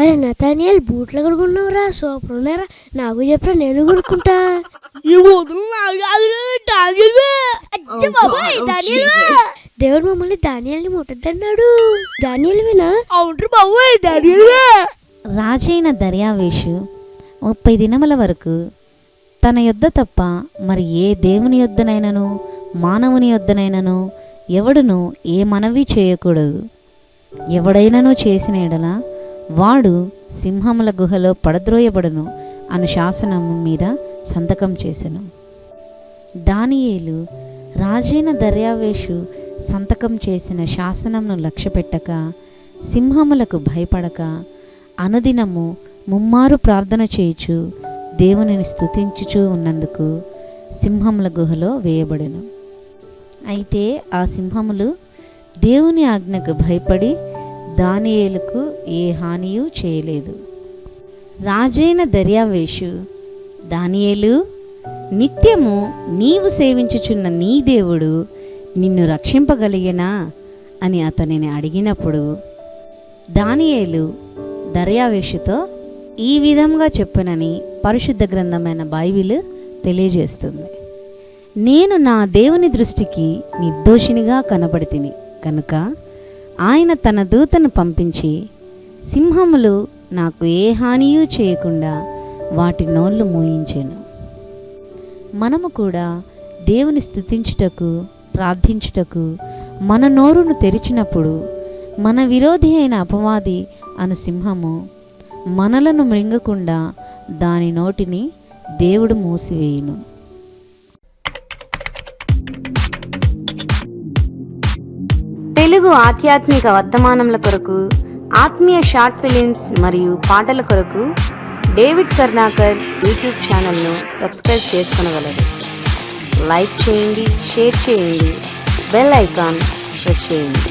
అరే నతానియల్ బూట్లు కొనుక్కున్నావురా సూపర్ ఉన్నారా నాకు చెప్పరా నేను కొనుక్కుంటా. దేవుడు మమ్మల్ని ధాన్యాల్ని ముట్టద్దన్నాడు. ధాన్యాలవేనా అవును బాబోయ్ ధాన్యాలవే రాజైన దర్యావేషు ముప్పై దినముల వరకు తన యొద్ద తప్ప మరి ఏ దేవుని యొద్దనైనను మానవుని యొద్దనైనను ఎవడును ఏ మనవి చేయకూడదు. ఎవడైనను చేసిన ఎడల వాడు సింహముల గుహలో పడద్రోయబడును అను శాసనము మీద సంతకం చేసెను. దానియేలు రాజైన దర్యావేషు సంతకం చేసిన శాసనంను లక్ష్యపెట్టక సింహములకు భయపడక అనుదినము ముమ్మారు ప్రార్థన చేయుచు దేవునిని స్తుతించుచూ ఉన్నందుకు సింహముల గుహలో వేయబడెను. అయితే ఆ సింహములు దేవుని ఆజ్ఞకు భయపడి దానియేలుకు ఏ హానియూ చేయలేదు. రాజైన దర్యావేషు దానియేలు నిత్యము నీవు సేవించుచున్న నీ దేవుడు నిన్ను రక్షింపగలిగినా? అని అతనిని అడిగినప్పుడు దానియేలు దర్యావేషుతో ఈ విధంగా చెప్పునని పరిశుద్ధ గ్రంథమైన బైబిల్ తెలియజేస్తుంది. నేను నా దేవుని దృష్టికి నిర్దోషినిగా కనబడితిని కనుక ఆయన తన దూతను పంపించి సింహములు నాకు ఏ హానియూ చేయకుండా వాటి నోళ్ళు మూయించాను. మనము కూడా దేవుని స్థుతించుటకు ప్రార్థించుటకు మన నోరును తెరిచినప్పుడు మన విరోధి అయిన అపవాది అను సింహము మనలను మృంగకుండా దాని నోటిని దేవుడు మూసివేయును. తెలుగు ఆధ్యాత్మిక వర్తమానముల కొరకు ఆత్మీయ షార్ట్ ఫిలిమ్స్ మరియు పాటల కొరకు డేవిడ్ కర్ణాకర్ యూట్యూబ్ ఛానల్ను సబ్స్క్రైబ్ చేసుకునగలరు. లైక్ చేయండి షేర్ చేయండి బెల్ ఐకాన్ ప్రెస్ చేయండి.